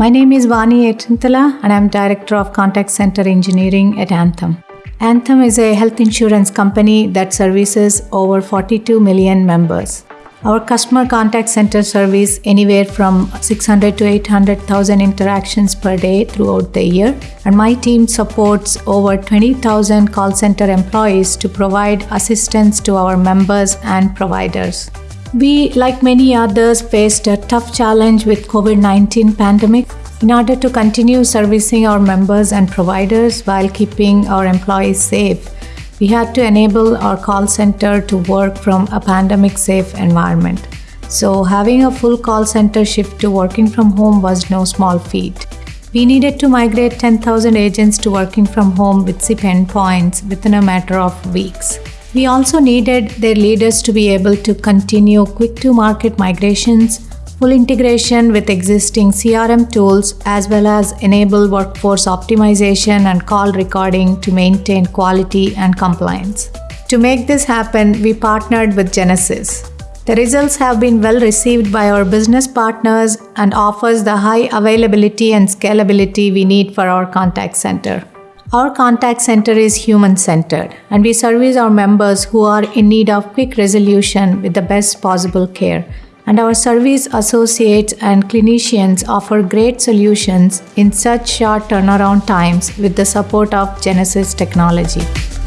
My name is Vani Etintala and I'm Director of Contact Center Engineering at Anthem. Anthem is a health insurance company that services over 42 million members. Our customer contact center service anywhere from 600 to 800,000 interactions per day throughout the year, and my team supports over 20,000 call center employees to provide assistance to our members and providers. We, like many others, faced a tough challenge with COVID-19 pandemic. In order to continue servicing our members and providers while keeping our employees safe, we had to enable our call center to work from a pandemic safe environment. So, having a full call center shift to working from home was no small feat. We needed to migrate 10,000 agents to working from home with SIP endpoints within a matter of weeks. We also needed their leaders to be able to continue quick to market migrations full integration with existing CRM tools, as well as enable workforce optimization and call recording to maintain quality and compliance. To make this happen, we partnered with Genesys. The results have been well received by our business partners and offers the high availability and scalability we need for our contact center. Our contact center is human centered and we service our members who are in need of quick resolution with the best possible care and our service associates and clinicians offer great solutions in such short turnaround times with the support of Genesys technology.